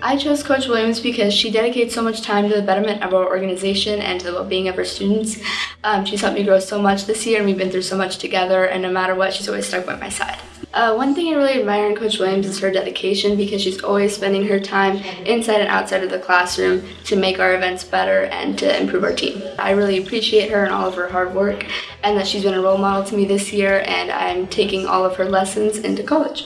I chose Coach Williams because she dedicates so much time to the betterment of our organization and to the well-being of her students. Um, she's helped me grow so much this year and we've been through so much together and no matter what, she's always stuck by my side. Uh, one thing I really admire in Coach Williams is her dedication because she's always spending her time inside and outside of the classroom to make our events better and to improve our team. I really appreciate her and all of her hard work and that she's been a role model to me this year and I'm taking all of her lessons into college.